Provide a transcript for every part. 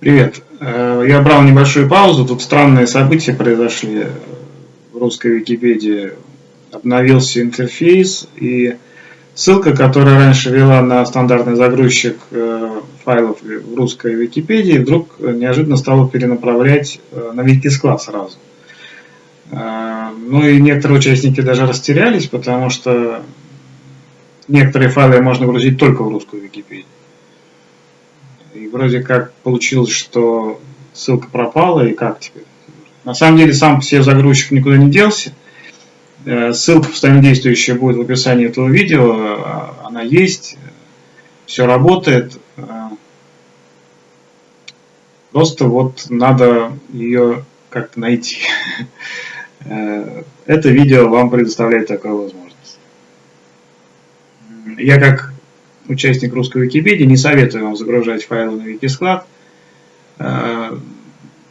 Привет. Э, я брал небольшую паузу. Тут странные события произошли в русской Википедии. Обновился интерфейс и ссылка, которая раньше вела на стандартный загрузчик э, файлов в русской Википедии, вдруг неожиданно стала перенаправлять э, на Викисклад сразу. Ну и некоторые участники даже растерялись, потому что некоторые файлы можно грузить только в русскую Википедию. И вроде как получилось, что ссылка пропала, и как теперь? На самом деле сам себе загрузчик никуда не делся. Э, ссылка постоянно действующая будет в описании этого видео. А, она есть, все работает. Э, просто вот надо ее как-то найти. Э, это видео вам предоставляет такую возможность. Я как участник русской Википедии, не советую вам загружать файлы на Викисклад. Э,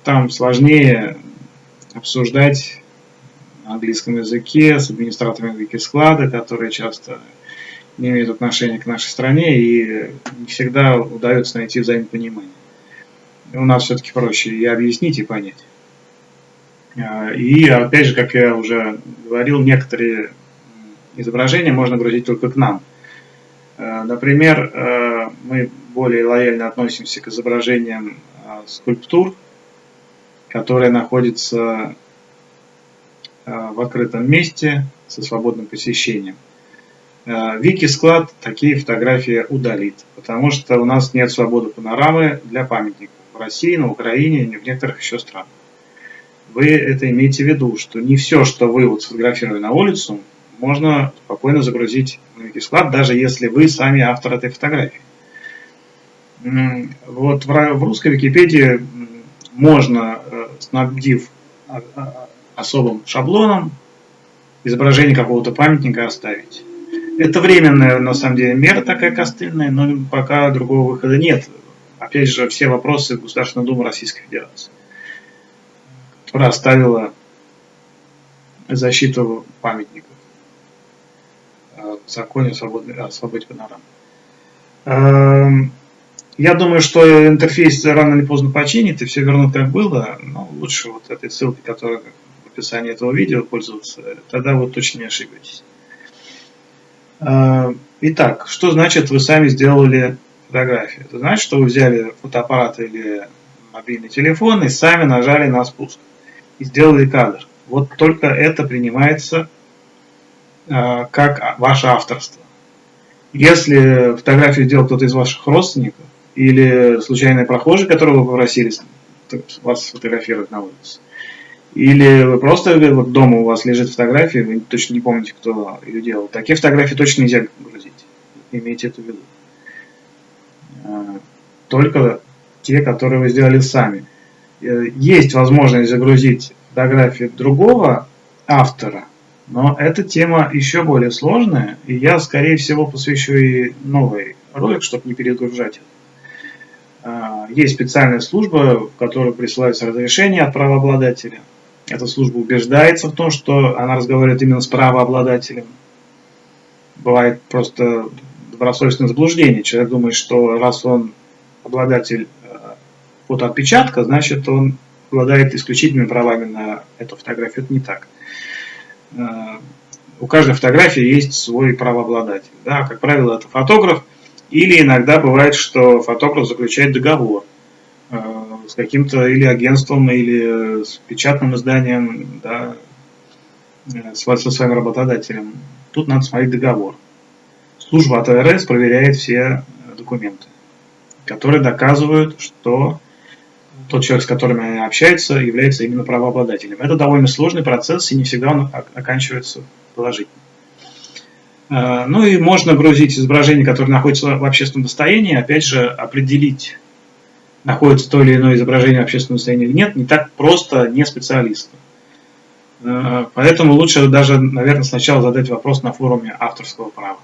там сложнее обсуждать на английском языке с администраторами Викисклада, которые часто не имеют отношения к нашей стране и не всегда удается найти взаимопонимание. У нас все-таки проще и объяснить, и понять. Э, и опять же, как я уже говорил, некоторые изображения можно грузить только к нам – например, э, мы более лояльно относимся к изображениям э, скульптур, которые находятся в открытом месте со свободным посещением. Вики-склад такие фотографии удалит, потому что у нас нет свободы панорамы для памятников в России, на Украине и в некоторых еще странах. Вы это имеете в виду, что не все, что вы вот сфотографировали на улицу, можно спокойно загрузить в Wikisklad, даже если вы сами автор этой фотографии. Вот в русской Википедии можно, э, снабдив а, а, особым шаблоном, изображение какого-то памятника оставить. Это временная, на самом деле, мера такая костыльная, но пока другого выхода нет. Опять же, все вопросы Государственной Думы Российской Федерации, которая оставила защиту памятников законе о свободе панорам. Эм, я думаю, что интерфейс рано или поздно починит и все вернут как было, но лучше вот этой ссылкой, которая в описании этого видео пользоваться, тогда вы точно не ошибетесь. Эм, итак, что значит вы сами сделали фотографию? Это значит, что вы взяли фотоаппарат или мобильный телефон и сами нажали на спуск и сделали кадр. Вот только это принимается Э, как ваше авторство. Если фотографию сделал кто-то из ваших родственников или случайный прохожий, которого вы попросили вас сфотографировать на улице, или вы просто вот дома у вас лежит фотография, вы точно не помните, кто ее делал. Такие фотографии точно нельзя грузить. Имейте это в виду. Э, только те, которые вы сделали сами. Э, есть возможность загрузить фотографию другого автора – но эта тема еще более сложная, и я, скорее всего, посвящу и новый ролик, чтобы не перегружать а, Есть специальная служба, в которой присылаются разрешения от правообладателя. Эта служба убеждается в том, что она разговаривает именно с правообладателем. Бывает просто добросовестное заблуждение. Человек думает, что раз он обладатель а, фотоотпечатка, значит он обладает исключительными правами на эту фотографию. Это не так. Э, у каждой фотографии есть свой правообладатель. Да? Как правило, это фотограф, или иногда бывает, что фотограф заключает договор э, с каким-то или агентством, или с печатным изданием, да, э, со своим работодателем. Тут надо смотреть договор. Служба АТРС проверяет все документы, которые доказывают, что тот человек, с которым они общаются, является именно правообладателем. Это довольно сложный процесс, и не всегда он оканчивается положительно. А, ну и можно грузить изображение, которое находится в общественном достоянии, опять же, определить, находится то или иное изображение в общественном достоянии или нет, не так просто не специалисту. А, поэтому лучше даже, наверное, сначала задать вопрос на форуме авторского права.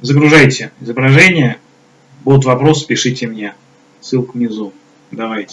Загружайте изображение, будут вопросы, пишите мне ссылка внизу. Давайте.